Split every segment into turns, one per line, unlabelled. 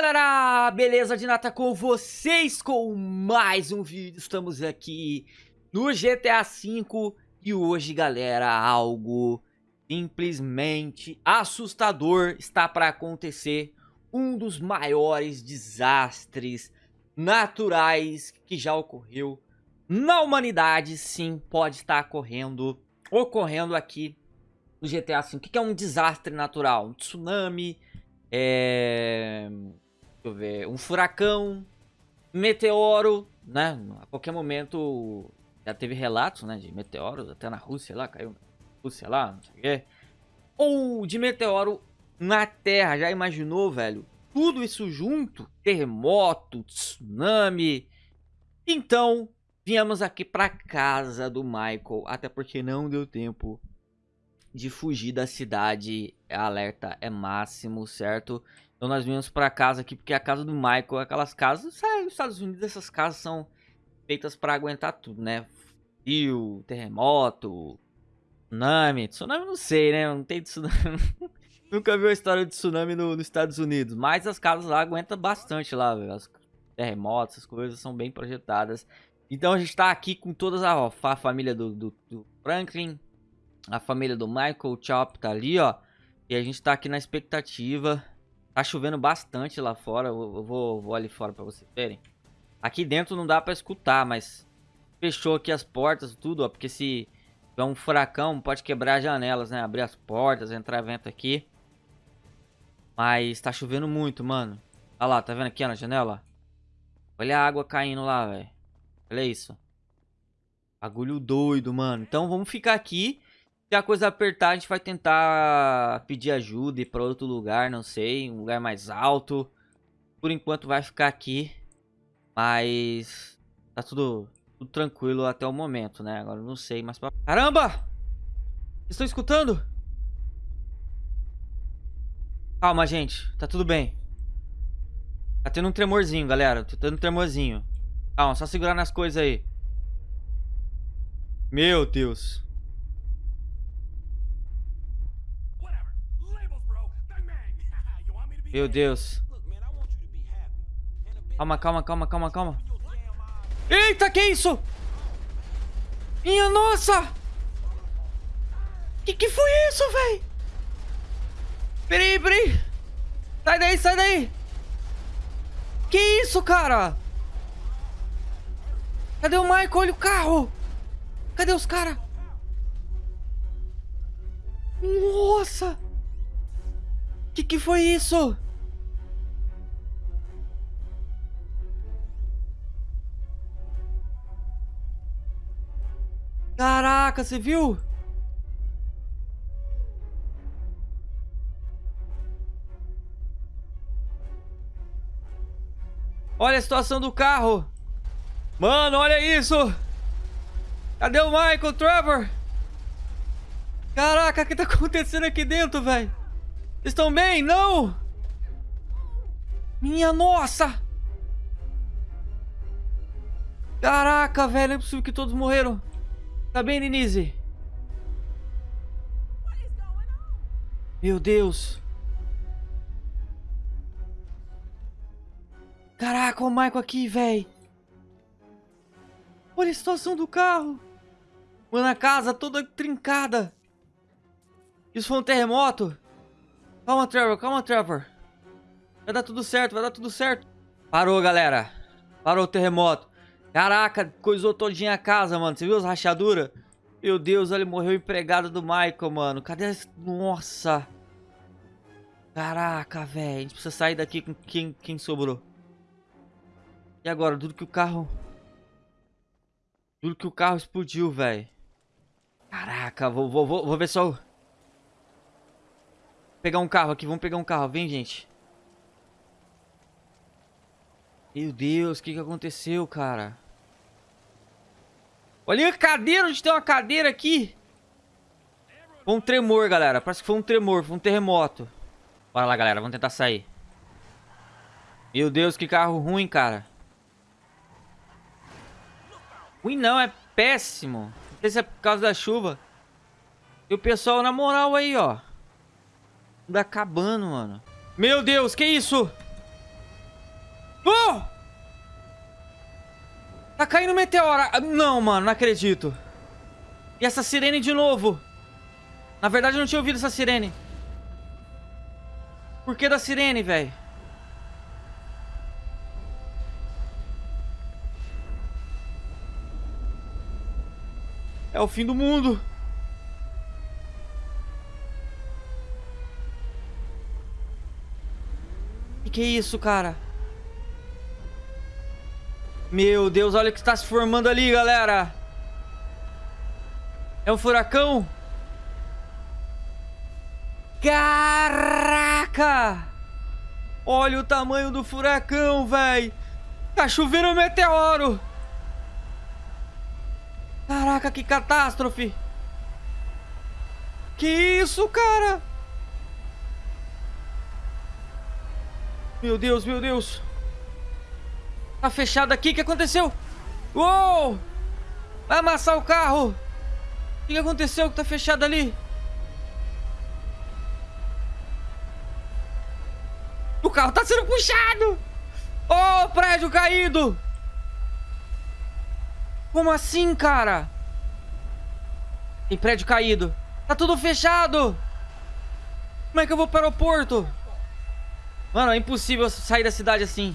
galera, beleza de nata com vocês com mais um vídeo, estamos aqui no GTA V e hoje galera, algo simplesmente assustador está para acontecer. Um dos maiores desastres naturais que já ocorreu na humanidade, sim, pode estar ocorrendo, ocorrendo aqui no GTA V. O que é um desastre natural? Um tsunami é... Eu ver. Um furacão. Meteoro, né? A qualquer momento já teve relatos, né? De meteoros até na Rússia lá, caiu na Rússia lá, não sei o quê. Ou de meteoro na Terra, já imaginou, velho? Tudo isso junto, terremoto, tsunami. Então, viemos aqui pra casa do Michael, até porque não deu tempo de fugir da cidade, alerta é máximo, certo? Então nós viemos para casa aqui, porque a casa do Michael, aquelas casas, sabe, nos Estados Unidos essas casas são feitas para aguentar tudo, né? Fio, terremoto, tsunami, tsunami não sei, né? Não tem tsunami, nunca vi a história de tsunami no, nos Estados Unidos, mas as casas lá aguentam bastante lá, velho. As terremotos, essas coisas são bem projetadas. Então a gente tá aqui com todas a, a família do, do, do Franklin, a família do Michael Chop tá ali, ó. E a gente tá aqui na expectativa. Tá chovendo bastante lá fora. Eu vou, vou ali fora pra vocês verem. Aqui dentro não dá pra escutar, mas... Fechou aqui as portas, tudo, ó. Porque se tiver um furacão, pode quebrar as janelas, né? Abrir as portas, entrar vento aqui. Mas tá chovendo muito, mano. Olha lá, tá vendo aqui na janela? Olha a água caindo lá, velho. Olha isso. Bagulho doido, mano. Então vamos ficar aqui. Se a coisa apertar, a gente vai tentar pedir ajuda e ir pra outro lugar, não sei, um lugar mais alto. Por enquanto vai ficar aqui, mas tá tudo, tudo tranquilo até o momento, né? Agora não sei, mas... Pra... Caramba! Estou escutando? Calma, gente, tá tudo bem. Tá tendo um tremorzinho, galera, tá tendo um tremorzinho. Calma, só segurar nas coisas aí. Meu Deus. Meu Deus. Calma, calma, calma, calma, calma. Eita, que isso? Minha nossa! Que que foi isso, véi? Peraí, peraí. Sai daí, sai daí. Que isso, cara? Cadê o Michael? Olha o carro. Cadê os caras? Nossa! Que que foi isso? Caraca, você viu? Olha a situação do carro. Mano, olha isso. Cadê o Michael Trevor? Caraca, o que tá acontecendo aqui dentro, velho? Estão bem? Não! Minha nossa! Caraca, velho, é possível que todos morreram. Tá bem, Denise? Meu Deus. Caraca, o Michael aqui, velho. Olha a situação do carro. Mano, a casa toda trincada. Isso foi um terremoto? Calma, Trevor, calma, Trevor. Vai dar tudo certo, vai dar tudo certo. Parou, galera. Parou o terremoto. Caraca, coisou todinha a casa, mano. Você viu as rachaduras? Meu Deus, olha, morreu o empregado do Michael, mano. Cadê esse... Nossa. Caraca, velho. A gente precisa sair daqui com quem, quem sobrou. E agora? Tudo que o carro... Tudo que o carro explodiu, velho. Caraca, vou, vou, vou, vou ver só pegar um carro aqui, vamos pegar um carro. Vem, gente. Meu Deus, o que, que aconteceu, cara? Olha a cadeira, gente tem uma cadeira aqui. Foi um tremor, galera. Parece que foi um tremor, foi um terremoto. Bora lá, galera, vamos tentar sair. Meu Deus, que carro ruim, cara. Ruim não, é péssimo. Não sei se é por causa da chuva. E o pessoal na moral aí, ó mundo acabando, mano. Meu Deus, que isso? Oh! Tá caindo meteora. Não, mano, não acredito. E essa sirene de novo. Na verdade, eu não tinha ouvido essa sirene. Por que da sirene, velho? É o fim do mundo. Que isso, cara? Meu Deus, olha o que está se formando ali, galera. É um furacão? Caraca! Olha o tamanho do furacão, velho. Tá chovendo um meteoro. Caraca, que catástrofe. Que isso, cara? Meu Deus, meu Deus. Tá fechado aqui, o que aconteceu? Uou! Vai amassar o carro! O que aconteceu que tá fechado ali? O carro tá sendo puxado! Oh, prédio caído! Como assim, cara? Tem prédio caído. Tá tudo fechado! Como é que eu vou para o aeroporto? Mano, é impossível sair da cidade assim.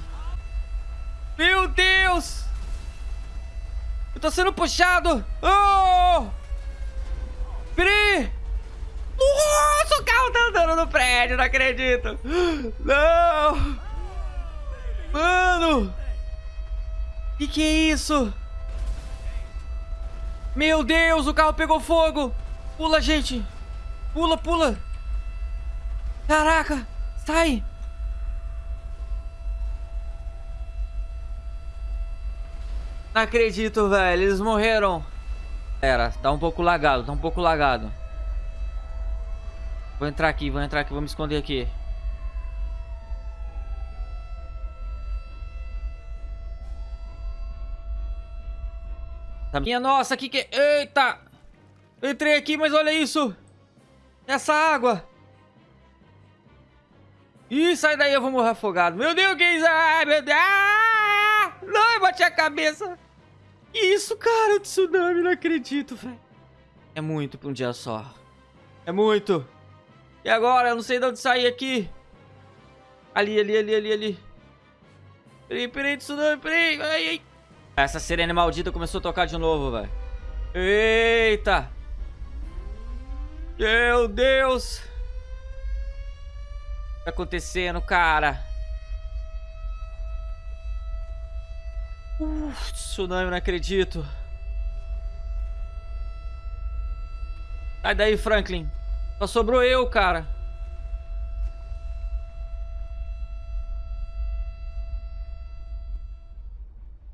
Meu Deus! Eu tô sendo puxado! Oh! Peraí! Nossa, o carro tá andando no prédio, não acredito! Não! Mano! Que que é isso? Meu Deus, o carro pegou fogo! Pula, gente! Pula, pula! Caraca! Sai! Não acredito, velho. Eles morreram. Era, tá um pouco lagado, tá um pouco lagado. Vou entrar aqui, vou entrar aqui, vou me esconder aqui. Tá minha nossa, que que... Eita! entrei aqui, mas olha isso! Essa água! Ih, sai daí, eu vou morrer afogado. Meu Deus, que é isso? Ai, meu Deus! Ah! Não, eu bati a cabeça! Isso, cara, tsunami, não acredito, velho. É muito pra um dia só. É muito. E agora? Eu não sei de onde sair aqui. Ali, ali, ali, ali, ali. Peraí, peraí, tsunami, peraí. Ai, ai. Essa sirene maldita começou a tocar de novo, velho. Eita. Meu Deus. O que tá acontecendo, cara? Uh, tsunami, não acredito. Sai daí, Franklin. Só sobrou eu, cara.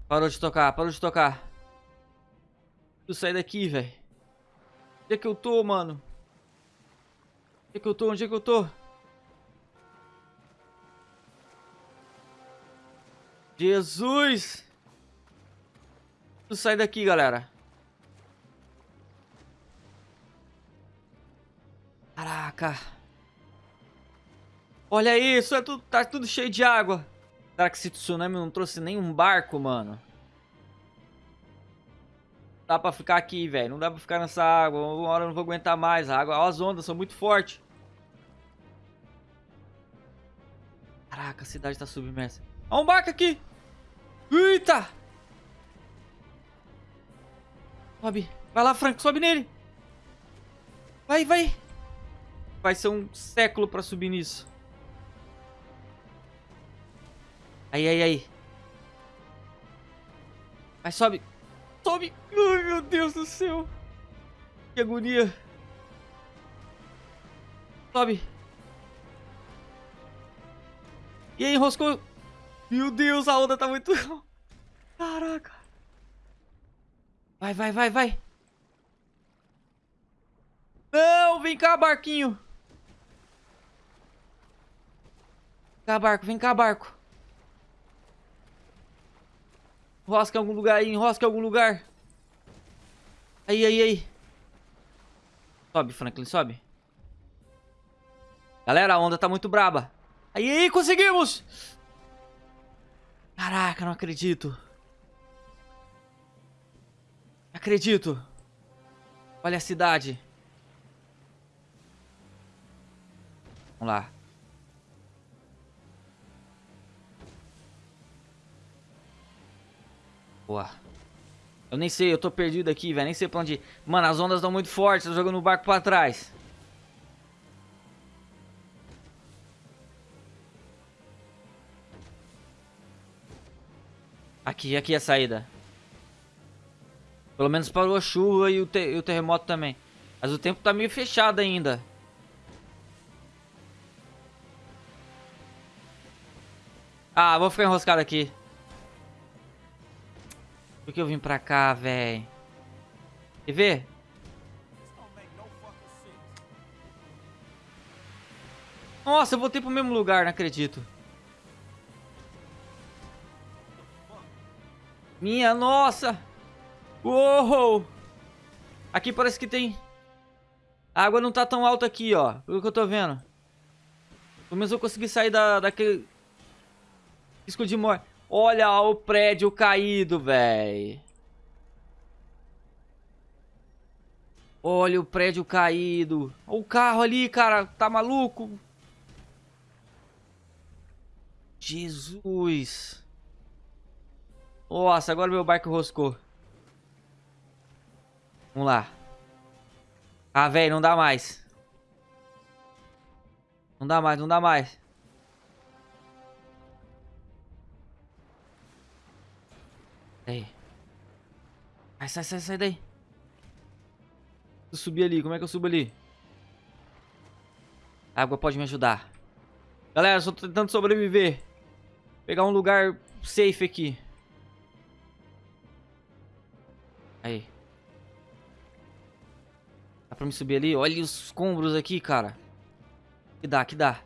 Parou de tocar, parou de tocar. Eu sair daqui, velho. Onde é que eu tô, mano? Onde é que eu tô? Onde é que eu tô? Jesus! Sai daqui, galera. Caraca. Olha isso, é tudo, tá tudo cheio de água. Será que esse tsunami não trouxe nenhum barco, mano? Dá pra ficar aqui, velho. Não dá pra ficar nessa água. Uma hora eu não vou aguentar mais. A água, as ondas são muito fortes. Caraca, a cidade tá submersa. Olha um barco aqui. Eita! Sobe. Vai lá, Frank. Sobe nele. Vai, vai. Vai ser um século pra subir nisso. Aí, aí, aí. Vai, sobe. Sobe. Ai, meu Deus do céu. Que agonia. Sobe. E aí, enroscou. Meu Deus, a onda tá muito... Caraca. Vai, vai, vai, vai. Não, vem cá, barquinho. Vem cá, barco, vem cá, barco. Enrosca em algum lugar aí, enrosca em algum lugar. Aí, aí, aí. Sobe, Franklin, sobe. Galera, a onda tá muito braba. Aí, aí, conseguimos! Caraca, não acredito. Acredito. Olha a cidade. Vamos lá. Boa. Eu nem sei, eu tô perdido aqui, velho. Nem sei pra onde ir. Mano, as ondas estão muito fortes. Tô jogando o barco pra trás. Aqui, aqui é a saída. Pelo menos parou a chuva e o, e o terremoto também. Mas o tempo tá meio fechado ainda. Ah, vou ficar enroscado aqui. Por que eu vim pra cá, velho? Quer ver? Nossa, eu voltei pro mesmo lugar, não acredito. Minha nossa! Uou! Aqui parece que tem... A água não tá tão alta aqui, ó. Pelo que eu tô vendo. Pelo menos eu consegui sair da, daquele... Risco de morte. Olha o prédio caído, velho. Olha o prédio caído. Olha o carro ali, cara. Tá maluco? Jesus. Nossa, agora meu barco roscou. Vamos lá. Ah, velho, não dá mais. Não dá mais, não dá mais. Aí. Vai, sai, sai, sai daí. Eu subir ali, como é que eu subo ali? A água pode me ajudar. Galera, só tô tentando sobreviver. Pegar um lugar safe aqui. Aí. Dá pra me subir ali? Olha os escombros aqui, cara. Que dá, que dá.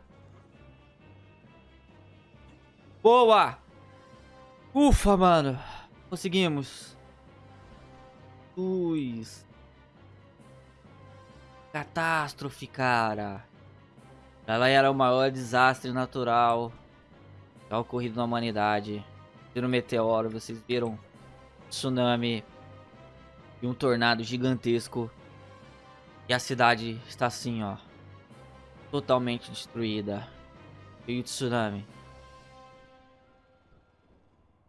Boa! Ufa, mano. Conseguimos. Luz. Catástrofe, cara. Ela era o maior desastre natural já ocorrido na humanidade. Viram meteoro, vocês viram tsunami e um tornado gigantesco. E a cidade está assim, ó. Totalmente destruída. Veio tsunami.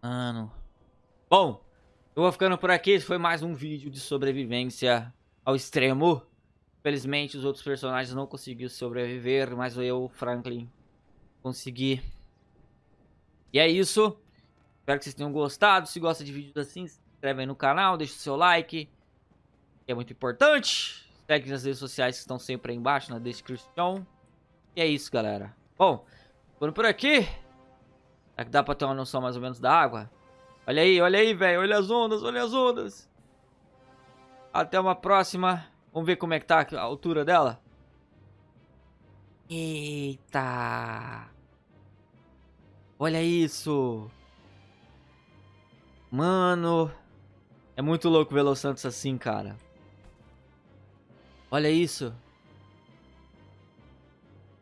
Mano. Bom, eu vou ficando por aqui. Esse foi mais um vídeo de sobrevivência ao extremo. Felizmente, os outros personagens não conseguiram sobreviver, mas eu, Franklin, consegui. E é isso. Espero que vocês tenham gostado. Se gosta de vídeos assim, se inscreve aí no canal, deixa o seu like, que é muito importante. Segue nas redes sociais que estão sempre aí embaixo na descrição. E é isso, galera. Bom, ficando por aqui. Será que dá pra ter uma noção mais ou menos da água? Olha aí, olha aí, velho. Olha as ondas, olha as ondas. Até uma próxima. Vamos ver como é que tá a altura dela. Eita. Olha isso. Mano. É muito louco ver Los Santos assim, cara. Olha isso.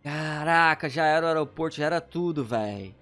Caraca, já era o aeroporto, já era tudo, velho.